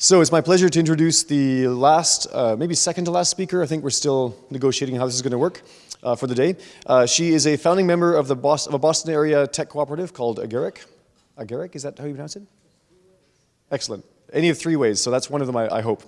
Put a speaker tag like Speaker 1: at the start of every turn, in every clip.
Speaker 1: So it's my pleasure to introduce the last, uh, maybe second to last speaker. I think we're still negotiating how this is going to work uh, for the day. Uh, she is a founding member of, the of a Boston area tech cooperative called Agaric. Agaric, is that how you pronounce it? Excellent. Any of three ways, so that's one of them, I, I hope.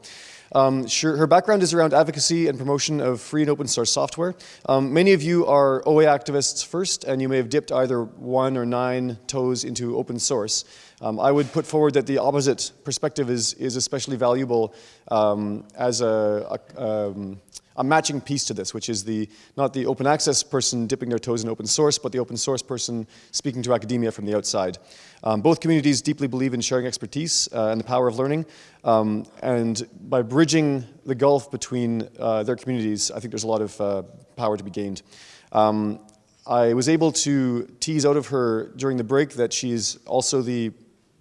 Speaker 1: Um, sure, her background is around advocacy and promotion of free and open source software. Um, many of you are OA activists first, and you may have dipped either one or nine toes into open source. Um, I would put forward that the opposite perspective is, is especially valuable um, as a, a, um, a, matching piece to this, which is the, not the open access person dipping their toes in open source, but the open source person speaking to academia from the outside. Um, both communities deeply believe in sharing expertise uh, and the power of learning, um, and by bridging the gulf between uh, their communities, I think there's a lot of uh, power to be gained. Um, I was able to tease out of her during the break that she's also the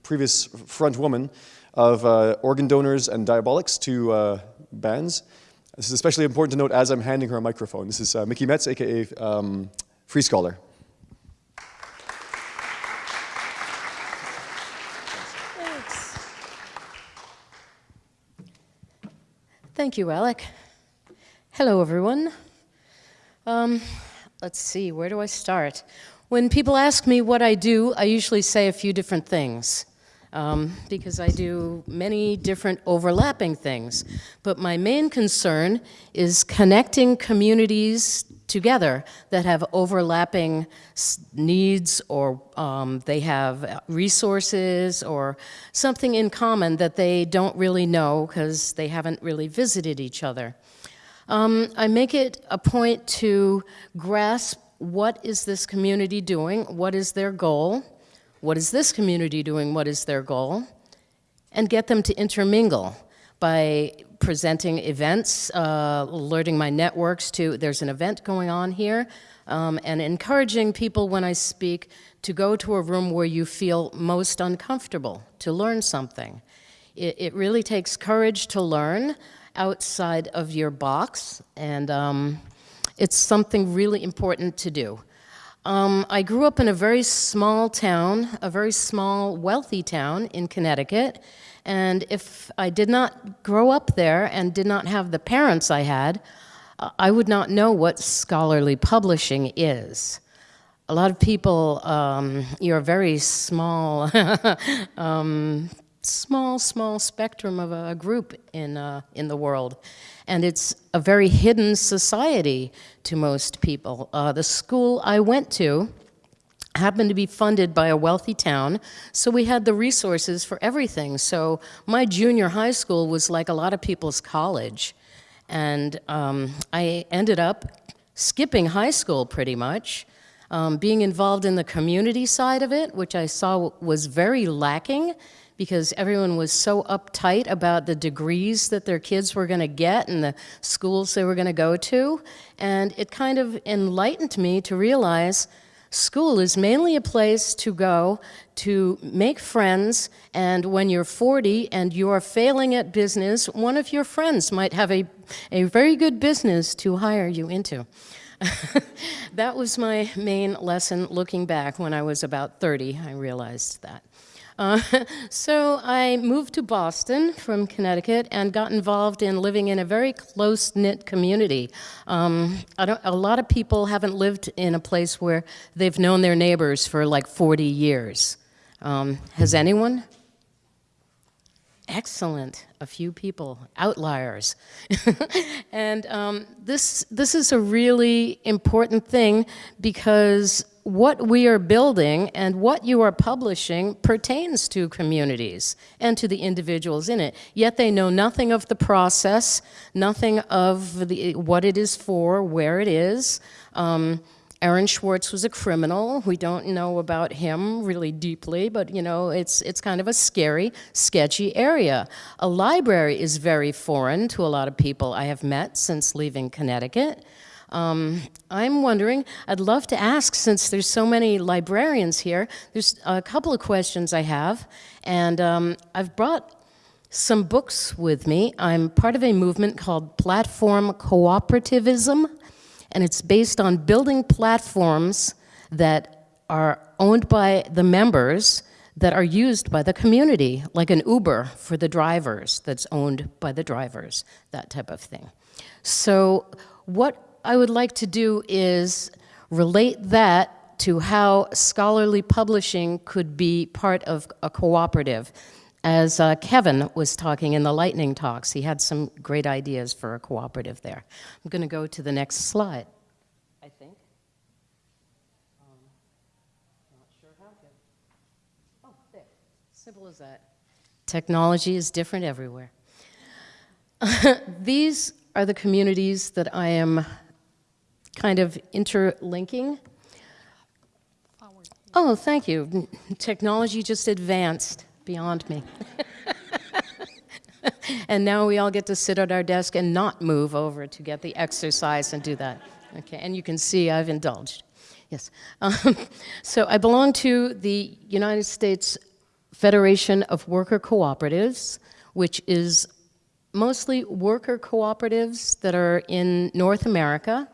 Speaker 1: previous front woman of uh, organ donors and diabolics to uh, bands. This is especially important to note as I'm handing her a microphone. This is uh, Micky Metts, aka um, Free Scholar.
Speaker 2: Thank you, Alec. Hello, everyone. Um, let's see, where do I start? When people ask me what I do, I usually say a few different things. Um, because I do many different overlapping things. But my main concern is connecting communities together that have overlapping needs or um, they have resources or something in common that they don't really know because they haven't really visited each other. Um, I make it a point to grasp what is this community doing, what is their goal, what is this community doing, what is their goal, and get them to intermingle by presenting events, uh, alerting my networks to there's an event going on here, um, and encouraging people when I speak to go to a room where you feel most uncomfortable, to learn something. It, it really takes courage to learn outside of your box, and um, it's something really important to do. Um, I grew up in a very small town, a very small, wealthy town in Connecticut, and if I did not grow up there and did not have the parents I had, I would not know what scholarly publishing is. A lot of people, um, you're a very small, um, small, small spectrum of a group in, uh, in the world. And it's a very hidden society to most people. Uh, the school I went to happened to be funded by a wealthy town, so we had the resources for everything. So my junior high school was like a lot of people's college. And um, I ended up skipping high school pretty much, um, being involved in the community side of it, which I saw was very lacking because everyone was so uptight about the degrees that their kids were going to get and the schools they were going to go to. And it kind of enlightened me to realize school is mainly a place to go to make friends and when you're 40 and you're failing at business, one of your friends might have a, a very good business to hire you into. that was my main lesson looking back when I was about 30, I realized that. Uh, so I moved to Boston from Connecticut and got involved in living in a very close-knit community. Um, a lot of people haven't lived in a place where they've known their neighbors for like 40 years. Um, has anyone? Excellent, a few people, outliers. and um, this, this is a really important thing because what we are building and what you are publishing pertains to communities and to the individuals in it. Yet they know nothing of the process, nothing of the, what it is for, where it is. Um, Aaron Swartz was a criminal. We don't know about him really deeply, but you know, it's, it's kind of a scary, sketchy area. A library is very foreign to a lot of people I have met since leaving Connecticut. Um, I'm wondering, I'd love to ask, since there's so many librarians here, there's a couple of questions I have, and um, I've brought some books with me. I'm part of a movement called Platform Cooperativism, and it's based on building platforms that are owned by the members that are used by the community, like an Uber for the drivers that's owned by the drivers, that type of thing. So, what I would like to do is relate that to how scholarly publishing could be part of a cooperative. As uh, Kevin was talking in the lightning talks, he had some great ideas for a cooperative there. I'm going to go to the next slide, I think. Um, not sure how to. Oh, there. Simple as that. Technology is different everywhere. These are the communities that I am kind of interlinking. Oh, thank you. Technology just advanced beyond me. and now we all get to sit at our desk and not move over to get the exercise and do that. Okay, and you can see I've indulged. Yes. Um, so I belong to the United States Federation of Worker Cooperatives, which is mostly worker cooperatives that are in North America,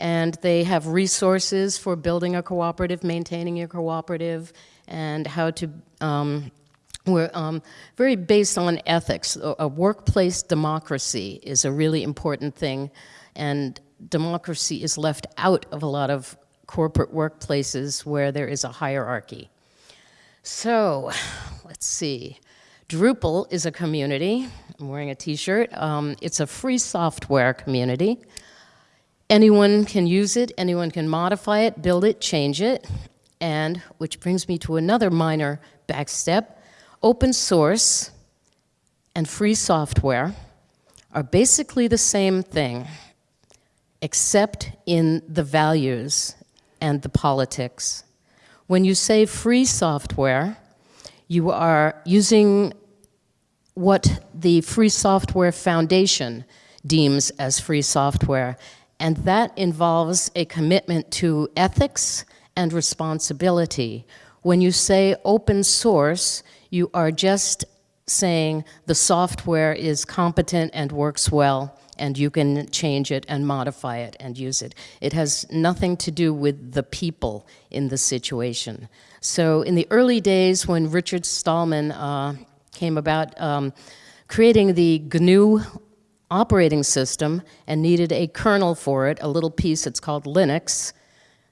Speaker 2: and they have resources for building a cooperative, maintaining a cooperative, and how to. Um, we're um, very based on ethics. A, a workplace democracy is a really important thing, and democracy is left out of a lot of corporate workplaces where there is a hierarchy. So, let's see. Drupal is a community. I'm wearing a t-shirt. Um, it's a free software community. Anyone can use it, anyone can modify it, build it, change it. And, which brings me to another minor backstep, open source and free software are basically the same thing, except in the values and the politics. When you say free software, you are using what the Free Software Foundation deems as free software, and that involves a commitment to ethics and responsibility. When you say open source, you are just saying the software is competent and works well and you can change it and modify it and use it. It has nothing to do with the people in the situation. So in the early days when Richard Stallman uh, came about um, creating the GNU operating system and needed a kernel for it, a little piece, it's called Linux.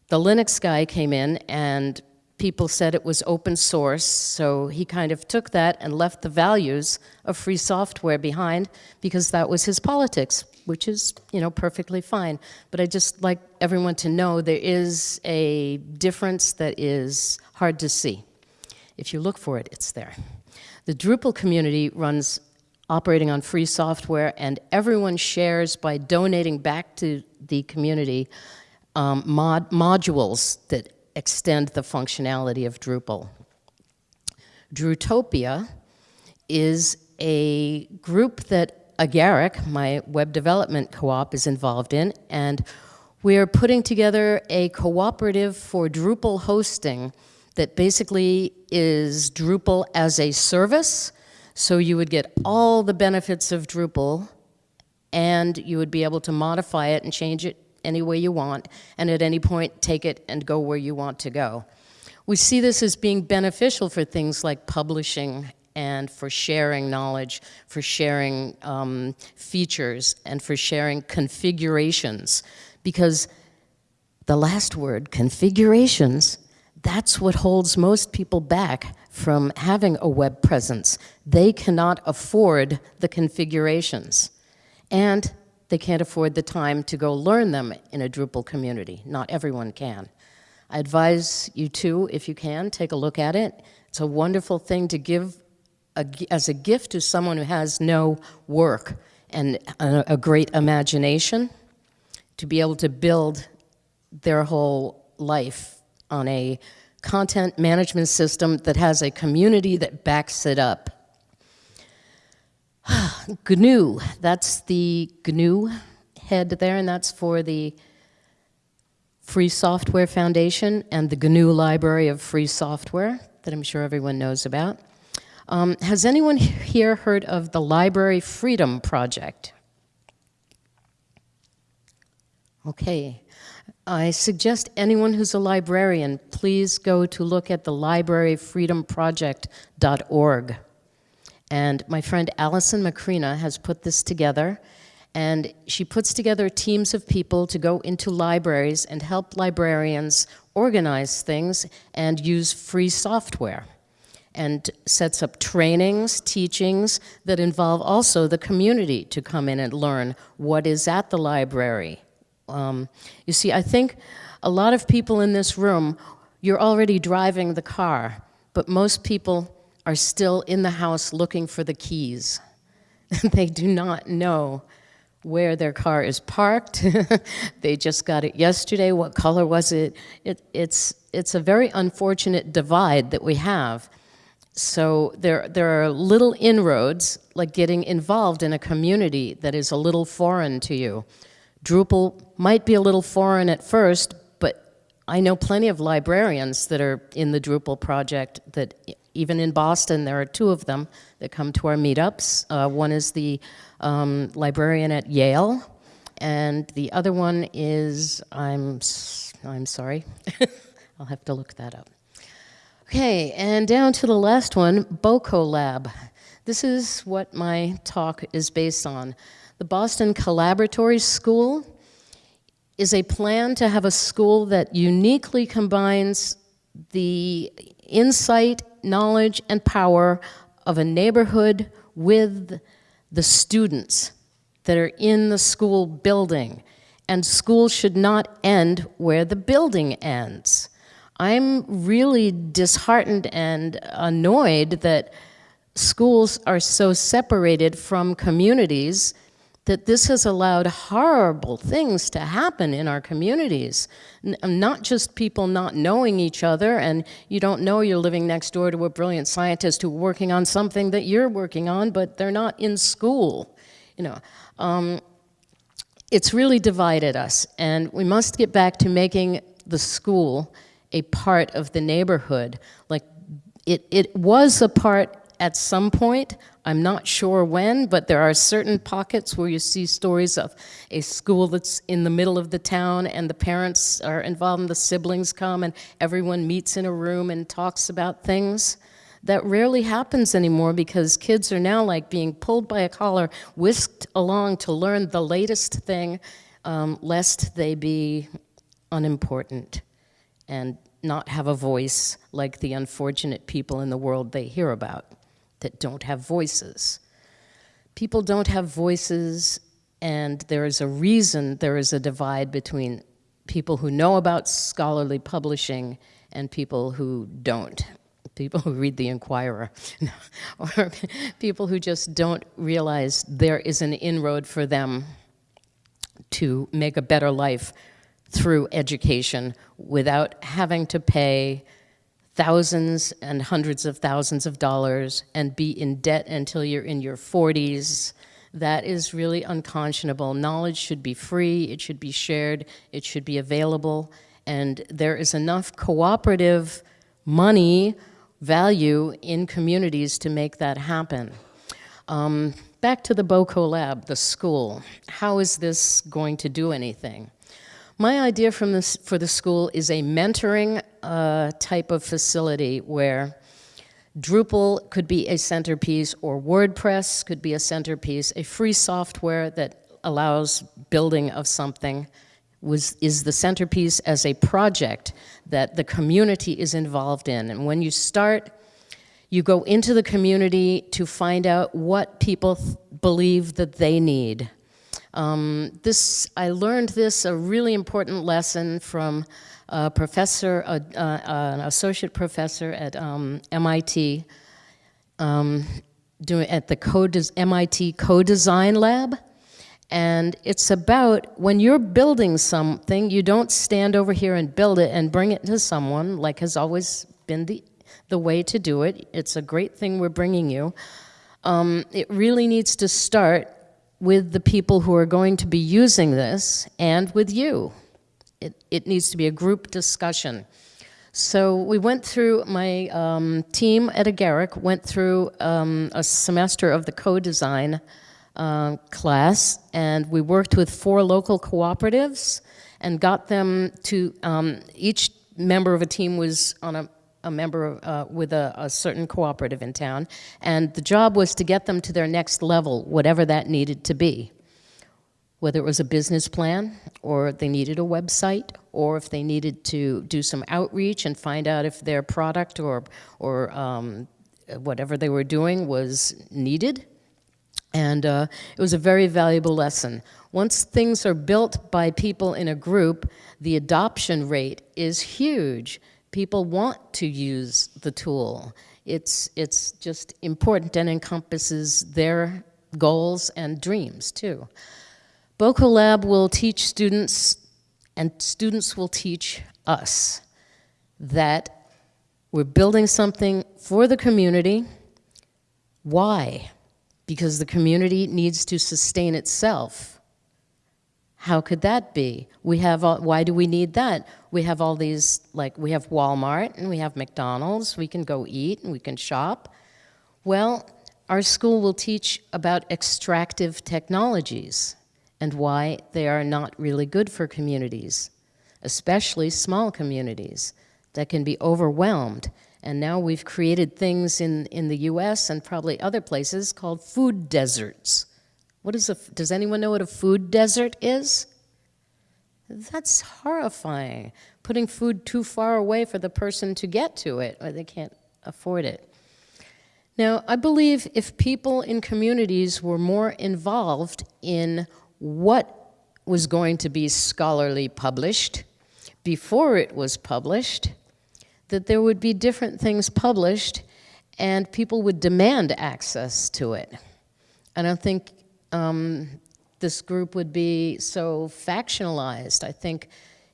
Speaker 2: The Linux guy came in and people said it was open source, so he kind of took that and left the values of free software behind because that was his politics, which is, you know, perfectly fine. But I just like everyone to know there is a difference that is hard to see. If you look for it, it's there. The Drupal community runs operating on free software and everyone shares by donating back to the community um, mod modules that extend the functionality of Drupal. Drutopia is a group that Agaric, my web development co-op, is involved in, and we're putting together a cooperative for Drupal hosting that basically is Drupal as a service, so you would get all the benefits of Drupal, and you would be able to modify it and change it any way you want, and at any point take it and go where you want to go. We see this as being beneficial for things like publishing and for sharing knowledge, for sharing um, features, and for sharing configurations. Because the last word, configurations, that's what holds most people back from having a web presence. They cannot afford the configurations. And they can't afford the time to go learn them in a Drupal community. Not everyone can. I advise you to, if you can, take a look at it. It's a wonderful thing to give a, as a gift to someone who has no work and a, a great imagination to be able to build their whole life on a content management system that has a community that backs it up. GNU, that's the GNU head there, and that's for the Free Software Foundation and the GNU Library of Free Software that I'm sure everyone knows about. Um, has anyone here heard of the Library Freedom Project? Okay. I suggest anyone who's a librarian, please go to look at the libraryfreedomproject.org. And my friend Allison Macrina has put this together, and she puts together teams of people to go into libraries and help librarians organize things and use free software and sets up trainings, teachings that involve also the community to come in and learn what is at the library. Um, you see, I think a lot of people in this room, you're already driving the car, but most people are still in the house looking for the keys. they do not know where their car is parked. they just got it yesterday. What color was it? it? It's, it's a very unfortunate divide that we have. So there, there are little inroads, like getting involved in a community that is a little foreign to you. Drupal might be a little foreign at first, but I know plenty of librarians that are in the Drupal project that even in Boston, there are two of them that come to our meetups. Uh, one is the um, librarian at Yale, and the other one is, I'm, I'm sorry, I'll have to look that up. Okay, and down to the last one, BOCO Lab. This is what my talk is based on. The Boston Collaboratory School is a plan to have a school that uniquely combines the insight, knowledge, and power of a neighborhood with the students that are in the school building. And school should not end where the building ends. I'm really disheartened and annoyed that schools are so separated from communities that this has allowed horrible things to happen in our communities. N not just people not knowing each other, and you don't know you're living next door to a brilliant scientist who's working on something that you're working on, but they're not in school. You know, um, it's really divided us, and we must get back to making the school a part of the neighborhood. Like, it, it was a part at some point. I'm not sure when, but there are certain pockets where you see stories of a school that's in the middle of the town and the parents are involved and the siblings come and everyone meets in a room and talks about things. That rarely happens anymore because kids are now like being pulled by a collar, whisked along to learn the latest thing, um, lest they be unimportant and not have a voice like the unfortunate people in the world they hear about that don't have voices. People don't have voices, and there is a reason there is a divide between people who know about scholarly publishing and people who don't. People who read the Inquirer, or people who just don't realize there is an inroad for them to make a better life through education without having to pay thousands and hundreds of thousands of dollars and be in debt until you're in your 40s. That is really unconscionable. Knowledge should be free, it should be shared, it should be available, and there is enough cooperative money value in communities to make that happen. Um, back to the BOCO lab, the school. How is this going to do anything? My idea from this, for the school is a mentoring uh, type of facility where Drupal could be a centerpiece or WordPress could be a centerpiece, a free software that allows building of something was, is the centerpiece as a project that the community is involved in. And when you start, you go into the community to find out what people believe that they need. Um, this, I learned this, a really important lesson from a professor, a, an associate professor at um, MIT, um, doing at the co MIT Co-Design Lab. And it's about when you're building something, you don't stand over here and build it and bring it to someone, like has always been the, the way to do it. It's a great thing we're bringing you. Um, it really needs to start with the people who are going to be using this and with you. It, it needs to be a group discussion. So we went through, my um, team at Agaric went through um, a semester of the co-design uh, class, and we worked with four local cooperatives, and got them to, um, each member of a team was on a, a member of, uh, with a, a certain cooperative in town, and the job was to get them to their next level, whatever that needed to be whether it was a business plan or they needed a website or if they needed to do some outreach and find out if their product or, or um, whatever they were doing was needed. And uh, it was a very valuable lesson. Once things are built by people in a group, the adoption rate is huge. People want to use the tool. It's, it's just important and encompasses their goals and dreams too. Boco Lab will teach students, and students will teach us, that we're building something for the community. Why? Because the community needs to sustain itself. How could that be? We have, all, why do we need that? We have all these, like, we have Walmart and we have McDonald's, we can go eat and we can shop. Well, our school will teach about extractive technologies and why they are not really good for communities, especially small communities that can be overwhelmed. And now we've created things in, in the US and probably other places called food deserts. What is a, does anyone know what a food desert is? That's horrifying. Putting food too far away for the person to get to it, or they can't afford it. Now, I believe if people in communities were more involved in what was going to be scholarly published before it was published, that there would be different things published and people would demand access to it. I don't think um, this group would be so factionalized. I think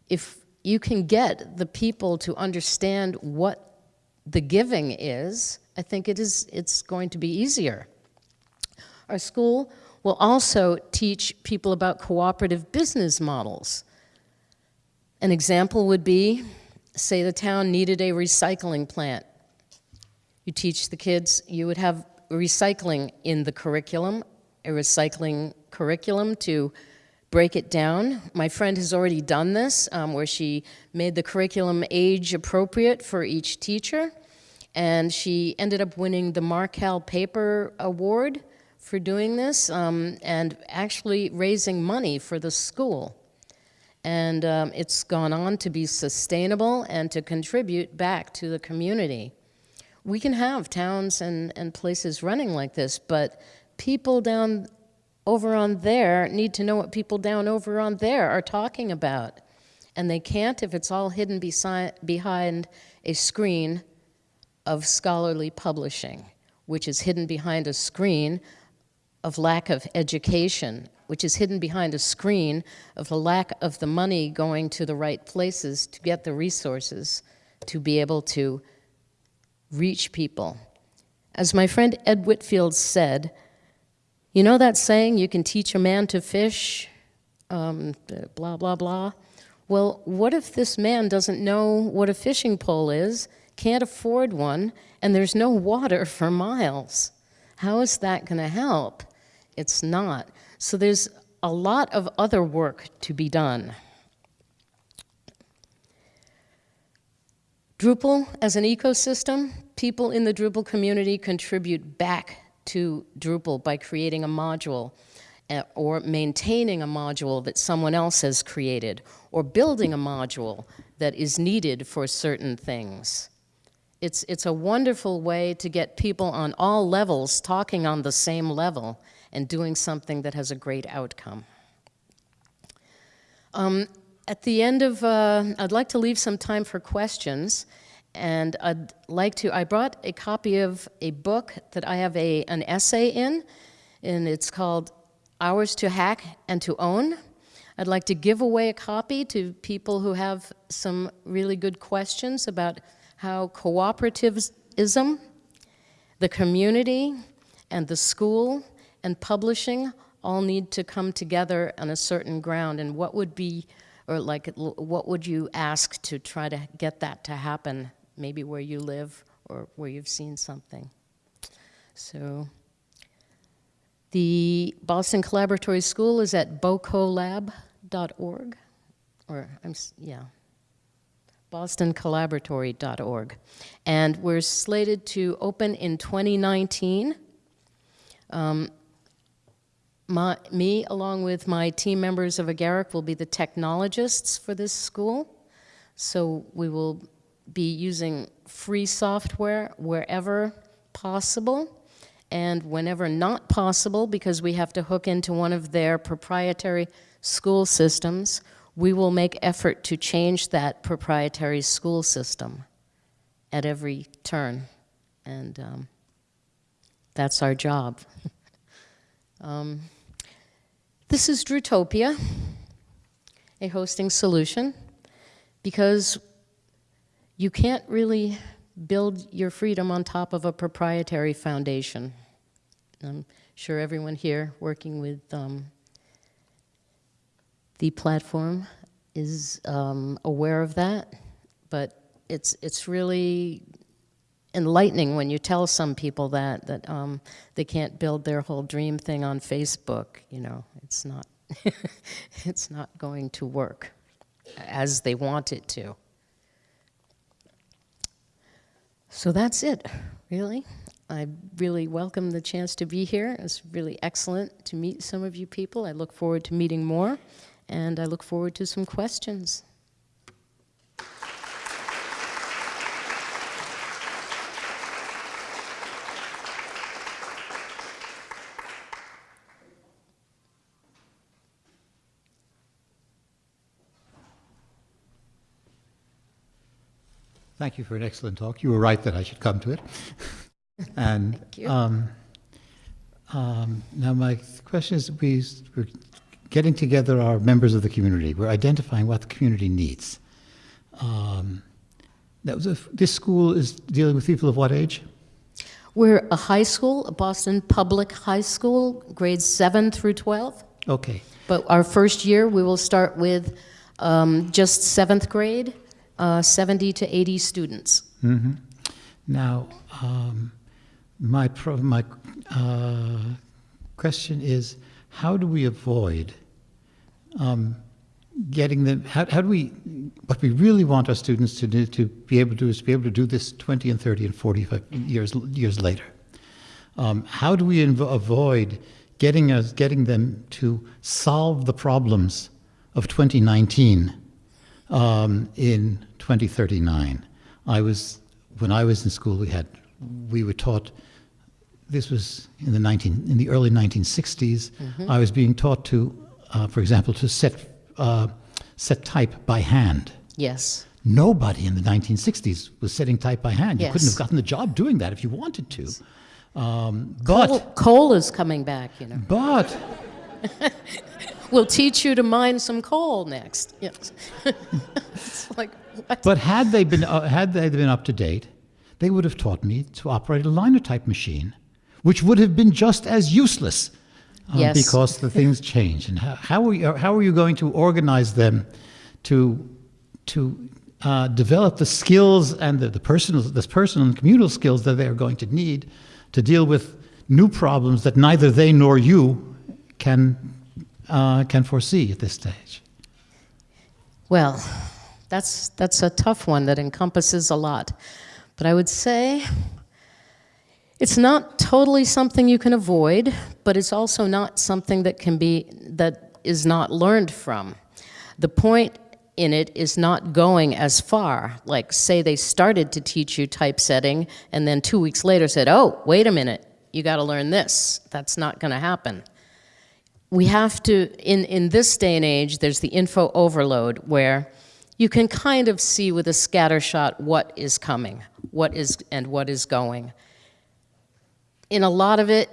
Speaker 2: if you can get the people to understand what the giving is, I think it is, it's going to be easier. Our school will also teach people about cooperative business models. An example would be, say the town needed a recycling plant. You teach the kids, you would have recycling in the curriculum, a recycling curriculum to break it down. My friend has already done this, um, where she made the curriculum age appropriate for each teacher, and she ended up winning the Markel Paper Award for doing this um, and actually raising money for the school. And um, it's gone on to be sustainable and to contribute back to the community. We can have towns and, and places running like this, but people down over on there need to know what people down over on there are talking about. And they can't if it's all hidden behind a screen of scholarly publishing, which is hidden behind a screen of lack of education, which is hidden behind a screen of the lack of the money going to the right places to get the resources to be able to reach people. As my friend Ed Whitfield said, you know that saying, you can teach a man to fish, um, blah, blah, blah? Well, what if this man doesn't know what a fishing pole is, can't afford one, and there's no water for miles? How is that going to help? It's not. So there's a lot of other work to be done. Drupal as an ecosystem, people in the Drupal community contribute back to Drupal by creating a module uh, or maintaining a module that someone else has created or building a module that is needed for certain things. It's, it's a wonderful way to get people on all levels talking on the same level and doing something that has a great outcome. Um, at the end of, uh, I'd like to leave some time for questions, and I'd like to, I brought a copy of a book that I have a, an essay in, and it's called Ours to Hack and to Own. I'd like to give away a copy to people who have some really good questions about how cooperativism, the community, and the school and publishing all need to come together on a certain ground and what would be or like what would you ask to try to get that to happen maybe where you live or where you've seen something so the Boston Collaboratory School is at bocolab.org or I'm, yeah, bostoncollaboratory.org. And we're slated to open in 2019. Um, my, me, along with my team members of Agaric, will be the technologists for this school. So we will be using free software wherever possible. And whenever not possible, because we have to hook into one of their proprietary school systems, we will make effort to change that proprietary school system at every turn. And um, that's our job. um, this is Drutopia, a hosting solution, because you can't really build your freedom on top of a proprietary foundation. I'm sure everyone here working with um, the platform is um, aware of that, but it's it's really enlightening when you tell some people that that um, they can't build their whole dream thing on Facebook. You know, it's not it's not going to work as they want it to. So that's it, really. I really welcome the chance to be here. It's really excellent to meet some of you people. I look forward to meeting more, and I look forward to some questions.
Speaker 3: Thank you for an excellent talk. You were right that I should come to it. and
Speaker 2: Thank you.
Speaker 3: Um, um, now, my question is: we, we're getting together our members of the community. We're identifying what the community needs. Um, that was a, this school is dealing with people of what age?
Speaker 2: We're a high school, a Boston Public High School, grades 7 through 12.
Speaker 3: Okay.
Speaker 2: But our first year, we will start with um, just seventh grade, uh, 70 to 80 students.
Speaker 3: hmm Now, um, my my uh, question is, how do we avoid um, getting them? How, how do we? What we really want our students to do to be able to do is be able to do this 20 and 30 and 45 years years later. Um, how do we avoid getting us getting them to solve the problems of 2019 um, in 2039? I was when I was in school. We had we were taught. This was in the 19 in the early 1960s. I was being taught to, uh, for example, to set uh, set type by hand.
Speaker 2: Yes.
Speaker 3: Nobody in the 1960s was setting type by hand. Yes. You couldn't have gotten the job doing that if you wanted to. Um, but
Speaker 2: Coal, coal is coming back, you know.
Speaker 3: but
Speaker 2: We'll teach you to mine some coal next. Yes. it's like, what?
Speaker 3: but had they been uh, had they been up to date, they would have taught me to operate a linotype machine, which would have been just as useless. uh,
Speaker 2: Yes.
Speaker 3: because the things change. And how, how, are you, how are you going to organize them to, to uh, develop the skills and the, the, personal, the personal and communal skills that they are going to need to deal with new problems that neither they nor you can, uh, can foresee at this stage?
Speaker 2: Well, that's, that's a tough one that encompasses a lot. But I would say it's not totally something you can avoid, but it's also not something that can be, that is not learned from. The point in it is not going as far. Like, say they started to teach you typesetting and then two weeks later said, oh, wait a minute, you got to learn this. That's not going to happen we have to, in, in this day and age, there's the info overload where you can kind of see with a scatter shot what is coming, what is, and what is going. In a lot of it,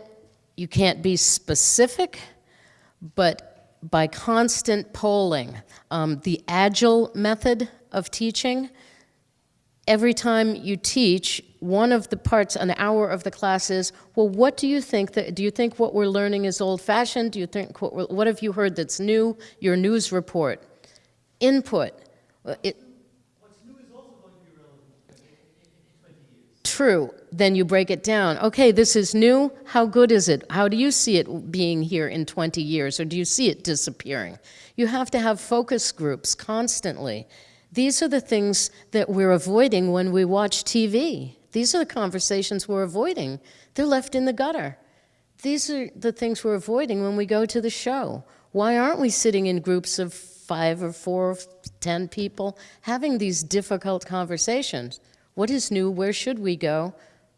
Speaker 2: you can't be specific, but by constant polling, um, the agile method of teaching, every time you teach, one of the parts, an hour of the class is, well, what do you think that, do you think what we're learning is old-fashioned? Do you think, what, what have you heard that's new? Your news report. Input. It, True. Then you break it down. Okay, this is new. How good is it? How do you see it being here in 20 years, or do you see it disappearing? You have to have focus groups constantly. These are the things that we're avoiding when we watch TV. These are the conversations we're avoiding. They're left in the gutter. These are the things we're avoiding when we go to the show. Why aren't we sitting in groups of five or four, or ten people having these difficult conversations? What is new? Where should we go?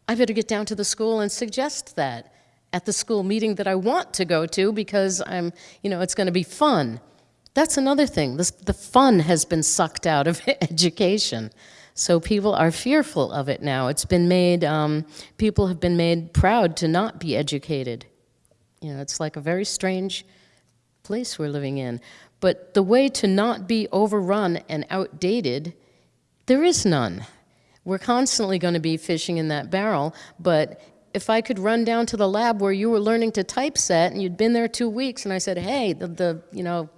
Speaker 2: I better get down to the school and suggest that at the school meeting that I want to go to because I'm, you know, it's going to be fun. That's another thing. This, the fun has been sucked out of education. So people are fearful of it now. It's been made, um, people have been made proud to not be educated. You know, it's like a very strange place we're living in. But the way to not be overrun and outdated, there is none. We're constantly going to be fishing in that barrel, but if I could run down to the lab where you were learning to typeset and you'd been there two weeks and I said, hey, the, the you know,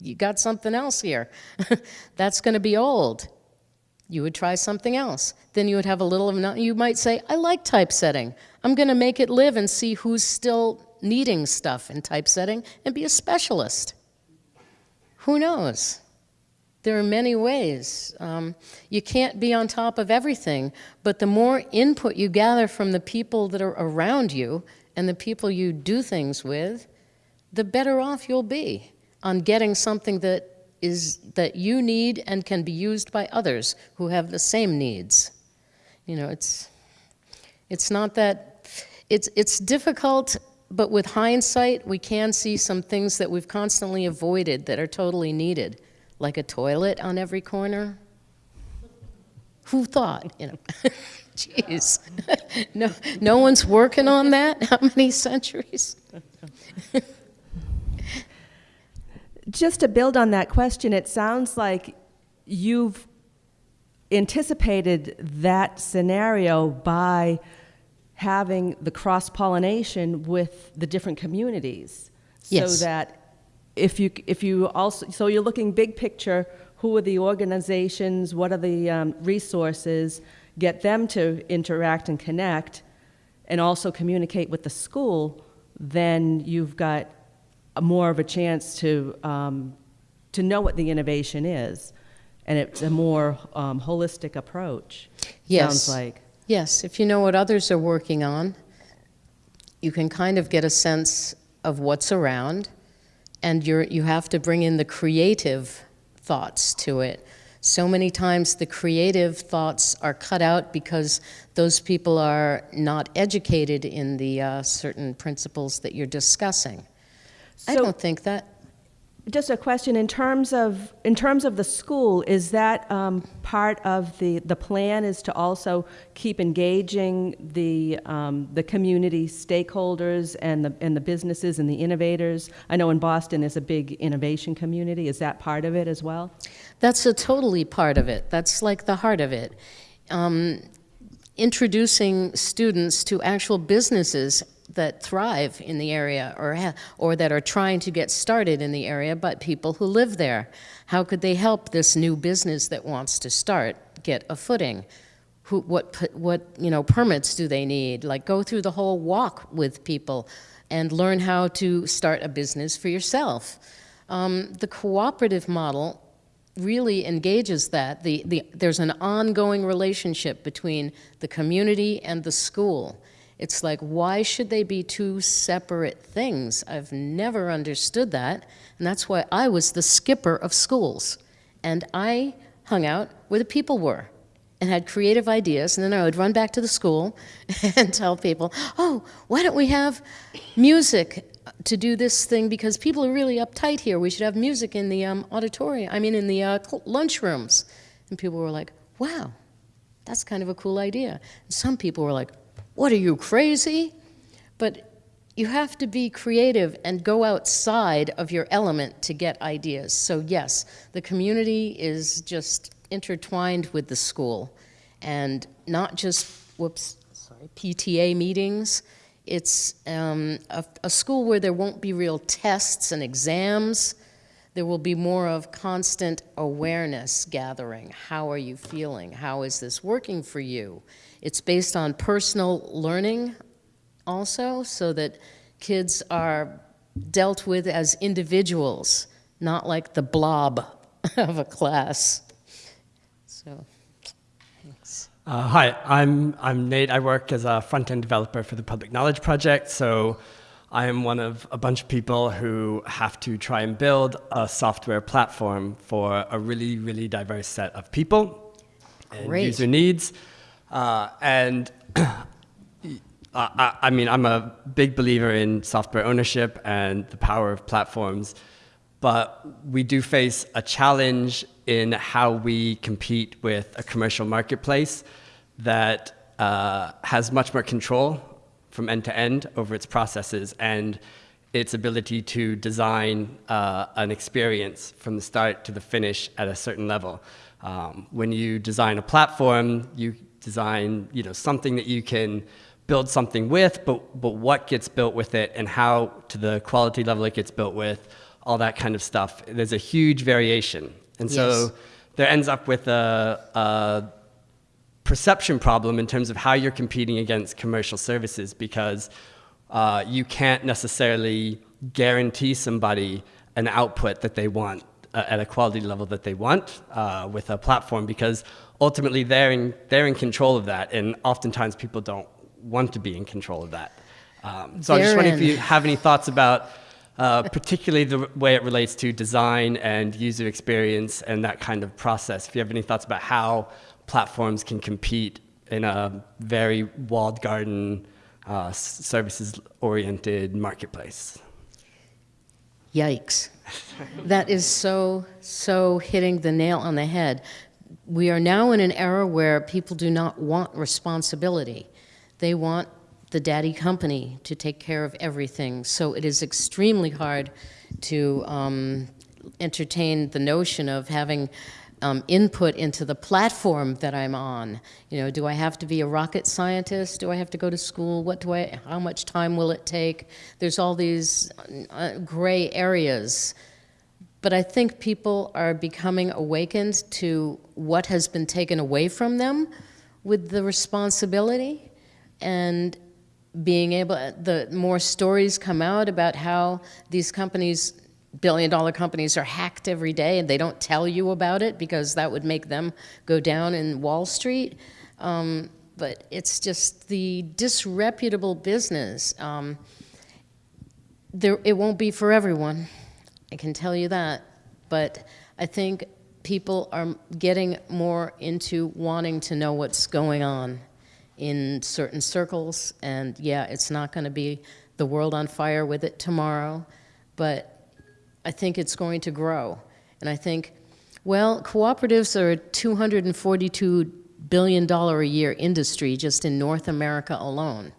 Speaker 2: you got something else here. That's going to be old. You would try something else. Then you would have a little of, you might say, I like typesetting. I'm going to make it live and see who's still needing stuff in typesetting and be a specialist. Who knows? There are many ways. Um, you can't be on top of everything, but the more input you gather from the people that are around you and the people you do things with, the better off you'll be on getting something that is that you need and can be used by others who have the same needs. You know, it's it's not that it's it's difficult, but with hindsight, we can see some things that we've constantly avoided that are totally needed, like a toilet on every corner. Who thought, you know? Jeez. no, no one's working on that? How many centuries?
Speaker 4: Just to build on that question, it sounds like you've anticipated that scenario by having the cross pollination with the different communities.
Speaker 2: Yes.
Speaker 4: So that if you, if you also, so you're looking big picture, who are the organizations, what are the um, resources, get them to interact and connect, and also communicate with the school, then you've got more of a chance to, um, to know what the innovation is. And it's a more um, holistic approach,
Speaker 2: Yes.
Speaker 4: sounds like.
Speaker 2: Yes, if you know what others are working on, you can kind of get a sense of what's around, and you're, you have to bring in the creative thoughts to it. So many times the creative thoughts are cut out because those people are not educated in the uh, certain principles that you're discussing. I
Speaker 4: So-
Speaker 2: don't think that.
Speaker 4: Just a question, in terms of, in terms of the school, is that um, part of the, the plan is to also keep engaging the, um, the community stakeholders and the, and the businesses and the innovators? I know in Boston is a big innovation community, is that part of it as well?
Speaker 2: That's a totally part of it. That's like the heart of it. Um, introducing students to actual businesses that thrive in the area or, or that are trying to get started in the area, but people who live there. How could they help this new business that wants to start get a footing? Who, what, what you know, permits do they need? Like go through the whole walk with people and learn how to start a business for yourself. Um, the cooperative model really engages that. The, the, there's an ongoing relationship between the community and the school. It's like, why should they be two separate things? I've never understood that. And that's why I was the skipper of schools. And I hung out where the people were and had creative ideas. And then I would run back to the school and tell people, oh, why don't we have music to do this thing? Because people are really uptight here. We should have music in the um, auditorium, I mean, in the uh, lunchrooms. And people were like, wow, that's kind of a cool idea. And some people were like, what are you, crazy? But you have to be creative and go outside of your element to get ideas. So, yes, the community is just intertwined with the school and not just, whoops, sorry, PTA meetings. It's um, a, a school where there won't be real tests and exams. there will be more of constant awareness gathering. How are you feeling? How is this working for you? It's based on personal learning also, so that kids are dealt with as individuals, not like the blob of a class. So, thanks.
Speaker 5: Uh, hi, I'm, I'm Nate. I work as a front end developer for the Public Knowledge Project. So I am one of a bunch of people who have to try and build a software platform for a really, really diverse set of people and
Speaker 2: Great.
Speaker 5: user needs. Uh, and I, I mean, I'm a big believer in software ownership and the power of platforms, but we do face a challenge in how we compete with a commercial marketplace that uh, has much more control from end to end over its processes and its ability to design uh, an experience from the start to the finish at a certain level. Um, when you design a platform, you design you know, something that you can build something with, but, but what gets built with it and how to the quality level it gets built with, all that kind of stuff. There's a huge variation. And so
Speaker 2: Yes.
Speaker 5: there ends up with a, a perception problem in terms of how you're competing against commercial services because uh, you can't necessarily guarantee somebody an output that they want uh, at a quality level that they want uh, with a platform because ultimately they're in, they're in control of that and oftentimes people don't want to be in control of that. Um, so I'm just wondering if you have any thoughts about uh, particularly the way it relates to design and user experience and that kind of process. If you have any thoughts about how platforms can compete in a very walled garden, uh, services oriented marketplace.
Speaker 2: Yikes. That is so, so hitting the nail on the head. We are now in an era where people do not want responsibility. They want the daddy company to take care of everything. So it is extremely hard to um, entertain the notion of having um, input into the platform that I'm on. You know, do I have to be a rocket scientist? Do I have to go to school? What do I? How much time will it take? There's all these uh, gray areas. But I think people are becoming awakened to what has been taken away from them with the responsibility and being able the more stories come out about how these companies billion dollar companies are hacked every day and they don't tell you about it because that would make them go down in wall street. Um, but it's just the disreputable business. Um, there, it won't be for everyone i can tell you that but i think people are getting more into wanting to know what's going on in certain circles. And yeah, it's not going to be the world on fire with it tomorrow, but I think it's going to grow. And I think, well, cooperatives are a $242 billion a year industry just in North America alone.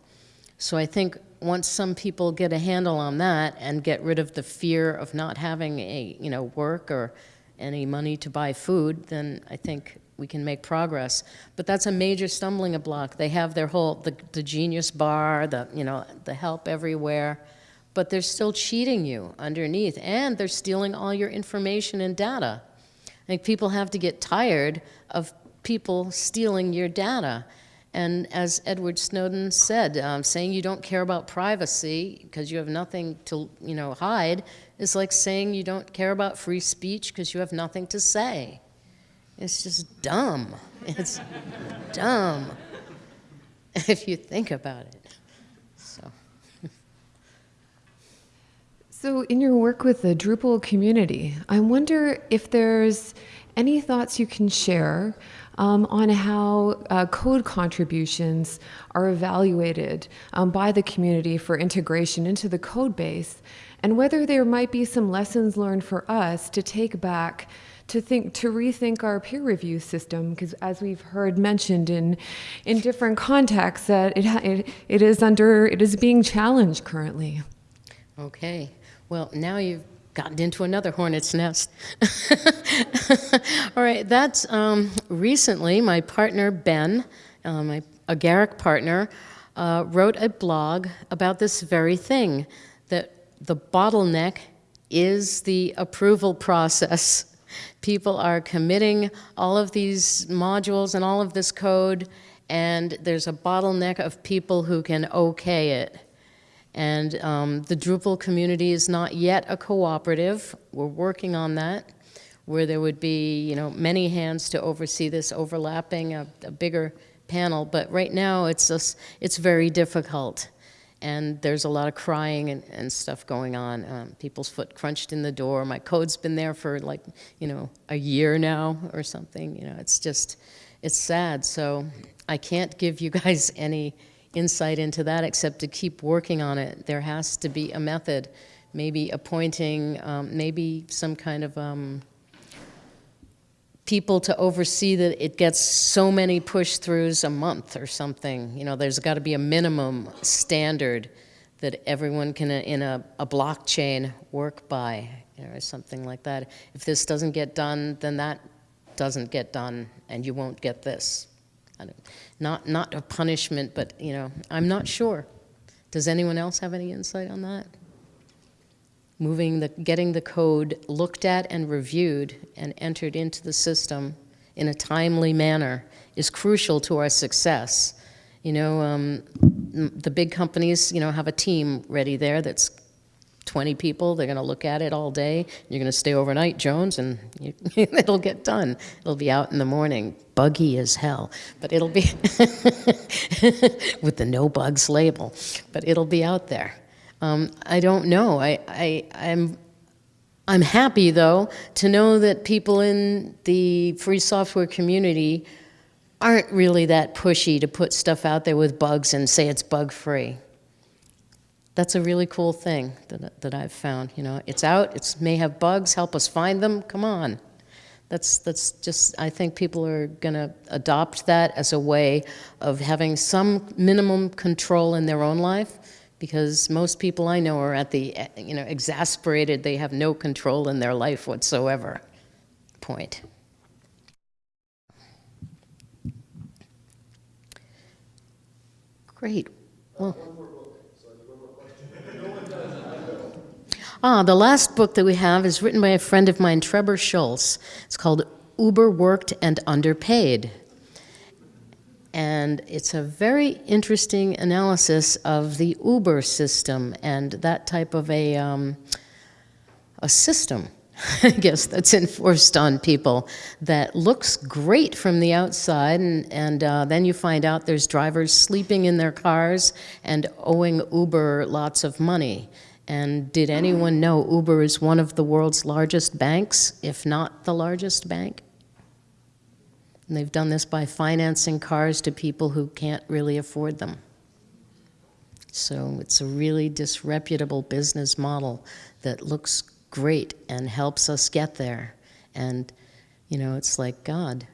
Speaker 2: So I think once some people get a handle on that and get rid of the fear of not having a, you know, work or any money to buy food, then I think we can make progress. But that's a major stumbling block. They have their whole, the, the genius bar, the, you know, the help everywhere, but they're still cheating you underneath, and they're stealing all your information and data. I think people have to get tired of people stealing your data. And as Edward Snowden said, um, saying you don't care about privacy because you have nothing to, you know, hide is like saying you don't care about free speech because you have nothing to say. It's just dumb. It's dumb if you think about it. So,
Speaker 6: So, in your work with the Drupal community, I wonder if there's any thoughts you can share um, on how uh, code contributions are evaluated um, by the community for integration into the code base, and whether there might be some lessons learned for us to take back to think to rethink our peer review system because as we've heard mentioned in in different contexts that it, it it is under it is being challenged currently
Speaker 2: okay. Well, now you've gotten into another hornet's nest. All right, that's um, recently my partner Ben, uh, my agaric partner, uh, wrote a blog about this very thing that the bottleneck is the approval process. People are committing all of these modules and all of this code, and there's a bottleneck of people who can okay it. And um, the Drupal community is not yet a cooperative. We're working on that, where there would be, you know, many hands to oversee this overlapping, a, a bigger panel. But right now, it's just, it's very difficult. And there's a lot of crying and, and stuff going on. Um, people's foot crunched in the door. My code's been there for like, you know, a year now or something. You know, it's just, it's sad. So I can't give you guys any insight into that except to keep working on it. There has to be a method, maybe appointing, um, maybe some kind of um, people to oversee that it gets so many push-throughs a month or something. You know, there's got to be a minimum standard that everyone can, uh, in a, a blockchain, work by, you know, or something like that. If this doesn't get done, then that doesn't get done, and you won't get this. Not, not a punishment, but, you know, I'm not sure. Does anyone else have any insight on that? Moving the, getting the code looked at and reviewed and entered into the system in a timely manner is crucial to our success. You know, um, the big companies, you know, have a team ready there that's 20 people. They're going to look at it all day. You're going to stay overnight, Jones, and you, it'll get done. It'll be out in the morning, buggy as hell, but it'll be with the no bugs label. But it'll be out there. Um, I don't know. I, I, I'm I'm happy, though, to know that people in the free software community aren't really that pushy to put stuff out there with bugs and say it's bug free. That's a really cool thing that, that I've found. You know, it's out, it may have bugs, help us find them, come on. That's, that's just, I think people are going to adopt that as a way of having some minimum control in their own life because most people I know are at the, you know, exasperated, they have no control in their life whatsoever point. Great. Well, Ah, the last book that we have is written by a friend of mine, Trebor Scholz. It's called Uberworked and Underpaid. And it's a very interesting analysis of the Uber system and that type of a, um, a system, I guess, that's enforced on people that looks great from the outside. And, and uh, then you find out there's drivers sleeping in their cars and owing Uber lots of money. And did anyone know Uber is one of the world's largest banks, if not the largest bank? And they've done this by financing cars to people who can't really afford them. So it's a really disreputable business model that looks great and helps us get there. And, you know, it's like, God,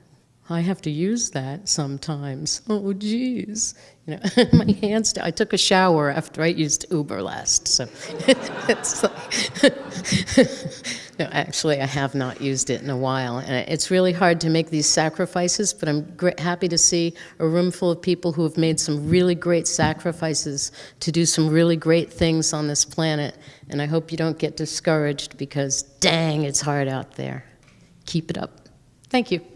Speaker 2: I have to use that sometimes. Oh, geez. You know, my hands, I took a shower after I used Uber last, so it's like, no, actually, I have not used it in a while. And it's really hard to make these sacrifices, but I'm happy to see a room full of people who have made some really great sacrifices to do some really great things on this planet. And I hope you don't get discouraged because, dang, it's hard out there. Keep it up. Thank you.